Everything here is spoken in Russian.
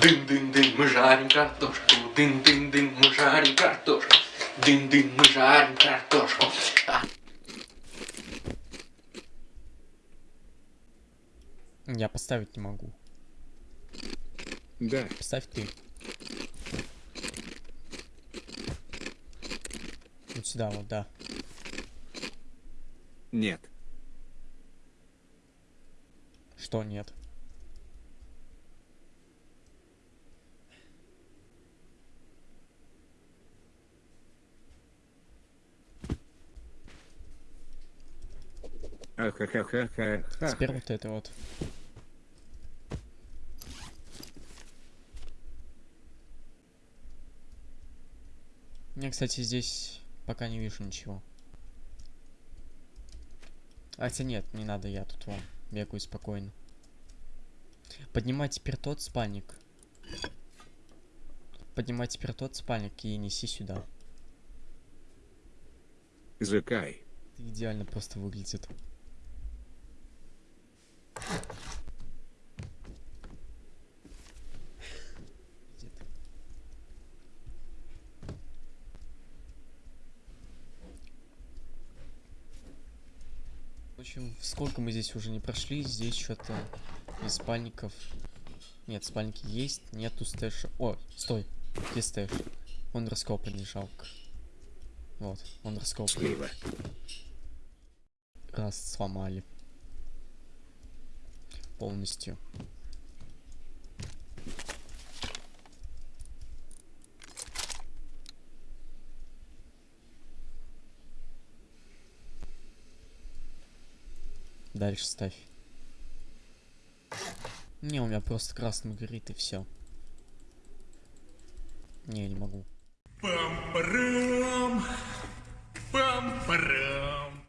Дын-дын-дын, мы жарим картошку. Дын-дын-дын, мы жарим картошку. Дын-дын, мы жарим картошку. А. Я поставить не могу. Да. Поставь ты. Вот сюда вот, да. Нет. Что нет? Теперь вот это вот. Я, кстати, здесь пока не вижу ничего. Хотя нет, не надо, я тут вон бегаю спокойно. Поднимай теперь тот спальник. Поднимай теперь тот спальник и неси сюда. Закай. Идеально просто выглядит. Где ты? В общем, сколько мы здесь уже не прошли, здесь что-то из спальников... Нет, спальники есть, нету stash а. О, стой, где stash? Он раскопанный, жалко. Вот, он раскопанный. Слива. Раз сломали. Полностью. Дальше ставь. Не, у меня просто красным горит и все. Не, не могу. Пам-парам! Пам-парам!